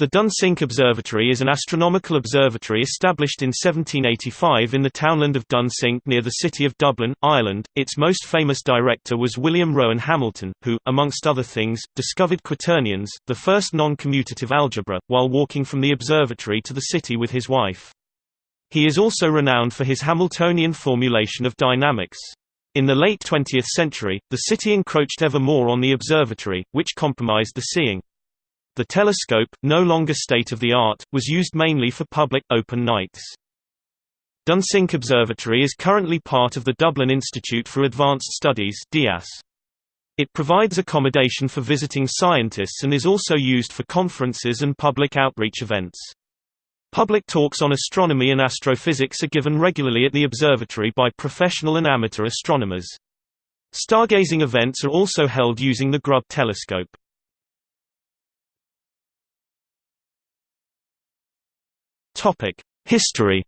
The Dunsink Observatory is an astronomical observatory established in 1785 in the townland of Dunsink near the city of Dublin, Ireland. Its most famous director was William Rowan Hamilton, who, amongst other things, discovered quaternions, the first non-commutative algebra, while walking from the observatory to the city with his wife. He is also renowned for his Hamiltonian formulation of dynamics. In the late 20th century, the city encroached ever more on the observatory, which compromised the seeing. The telescope, no longer state-of-the-art, was used mainly for public, open nights. Dunsink Observatory is currently part of the Dublin Institute for Advanced Studies DIAS. It provides accommodation for visiting scientists and is also used for conferences and public outreach events. Public talks on astronomy and astrophysics are given regularly at the observatory by professional and amateur astronomers. Stargazing events are also held using the Grubb telescope. History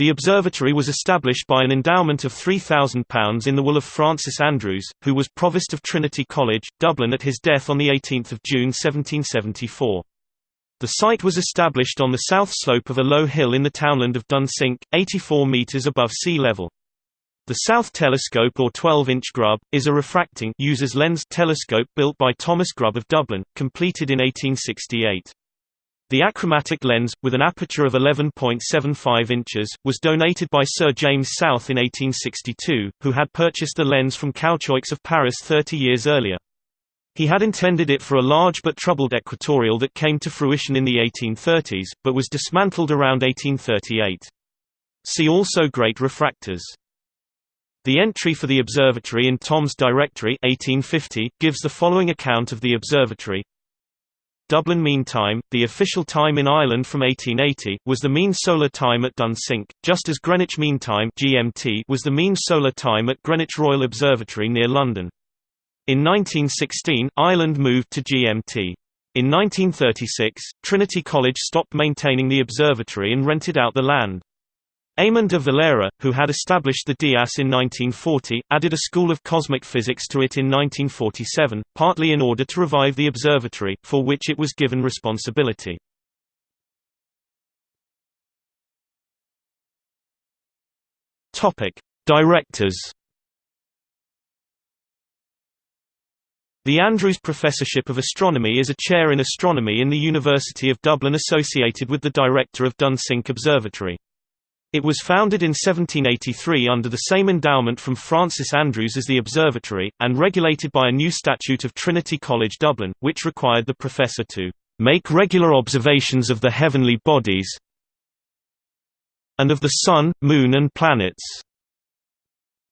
The observatory was established by an endowment of £3,000 in the will of Francis Andrews, who was Provost of Trinity College, Dublin at his death on 18 June 1774. The site was established on the south slope of a low hill in the townland of Dunsink, 84 metres above sea level. The South Telescope or 12-inch Grubb, is a refracting uses lens telescope built by Thomas Grubb of Dublin, completed in 1868. The achromatic lens, with an aperture of 11.75 inches, was donated by Sir James South in 1862, who had purchased the lens from Cauchoix of Paris 30 years earlier. He had intended it for a large but troubled equatorial that came to fruition in the 1830s, but was dismantled around 1838. See also Great refractors. The entry for the observatory in Thom's Directory 1850 gives the following account of the observatory. Dublin Mean Time, the official time in Ireland from 1880, was the mean solar time at Dunsink, just as Greenwich Mean Time (GMT) was the mean solar time at Greenwich Royal Observatory near London. In 1916, Ireland moved to GMT. In 1936, Trinity College stopped maintaining the observatory and rented out the land. Eamon de Valera, who had established the DIAS in 1940, added a school of cosmic physics to it in 1947, partly in order to revive the observatory, for which it was given responsibility. Directors The Andrews Professorship of Astronomy is a chair in astronomy in the University of Dublin associated with the director of Dunsink Observatory. It was founded in 1783 under the same endowment from Francis Andrews as the observatory, and regulated by a new statute of Trinity College Dublin, which required the professor to make regular observations of the heavenly bodies and of the Sun, Moon and planets.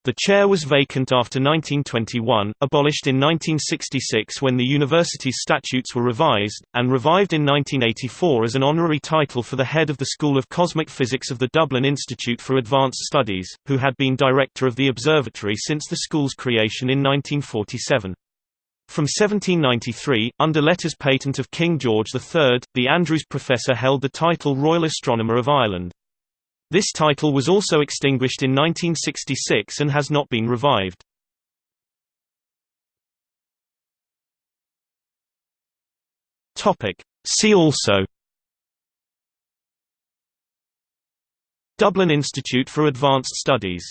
The chair was vacant after 1921, abolished in 1966 when the university's statutes were revised, and revived in 1984 as an honorary title for the head of the School of Cosmic Physics of the Dublin Institute for Advanced Studies, who had been director of the observatory since the school's creation in 1947. From 1793, under letters patent of King George III, the Andrews Professor held the title Royal Astronomer of Ireland. This title was also extinguished in 1966 and has not been revived. See also. Dublin Institute for Advanced Studies